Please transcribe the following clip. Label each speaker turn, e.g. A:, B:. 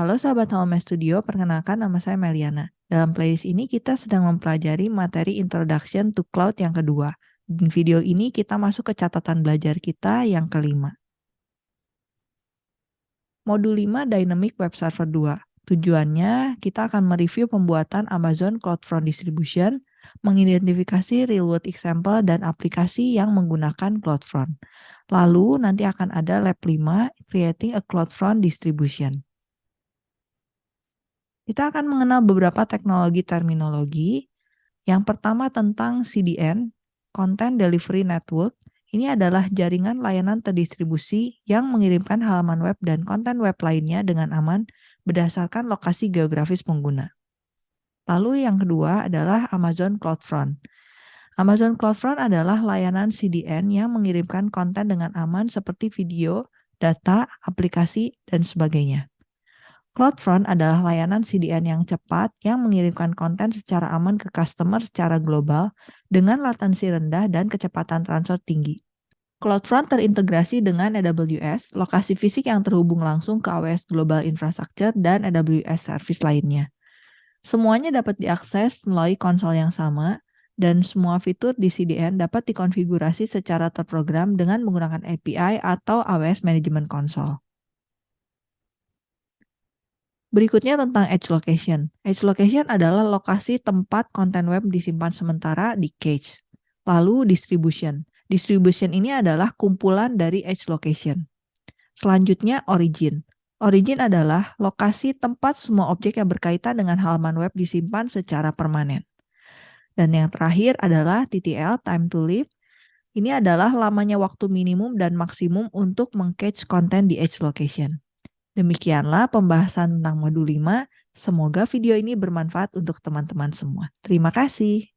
A: Halo sahabat Home Studio, perkenalkan nama saya Meliana. Dalam playlist ini kita sedang mempelajari materi Introduction to Cloud yang kedua. Di video ini kita masuk ke catatan belajar kita yang kelima. Modul 5 Dynamic Web Server 2. Tujuannya kita akan mereview pembuatan Amazon CloudFront Distribution, mengidentifikasi real-world example dan aplikasi yang menggunakan CloudFront. Lalu nanti akan ada lab 5, Creating a CloudFront Distribution. Kita akan mengenal beberapa teknologi terminologi. Yang pertama tentang CDN, Content Delivery Network. Ini adalah jaringan layanan terdistribusi yang mengirimkan halaman web dan konten web lainnya dengan aman berdasarkan lokasi geografis pengguna. Lalu yang kedua adalah Amazon CloudFront. Amazon CloudFront adalah layanan CDN yang mengirimkan konten dengan aman seperti video, data, aplikasi, dan sebagainya. CloudFront adalah layanan CDN yang cepat yang mengirimkan konten secara aman ke customer secara global dengan latensi rendah dan kecepatan transfer tinggi. CloudFront terintegrasi dengan AWS, lokasi fisik yang terhubung langsung ke AWS Global Infrastructure dan AWS Service lainnya. Semuanya dapat diakses melalui konsol yang sama, dan semua fitur di CDN dapat dikonfigurasi secara terprogram dengan menggunakan API atau AWS Management Console. Berikutnya tentang edge location. Edge location adalah lokasi tempat konten web disimpan sementara di cache. Lalu distribution. Distribution ini adalah kumpulan dari edge location. Selanjutnya origin. Origin adalah lokasi tempat semua objek yang berkaitan dengan halaman web disimpan secara permanen. Dan yang terakhir adalah TTL, time to live. Ini adalah lamanya waktu minimum dan maksimum untuk mengcatch konten di edge location. Demikianlah pembahasan tentang modul 5. Semoga video ini bermanfaat untuk teman-teman semua. Terima kasih.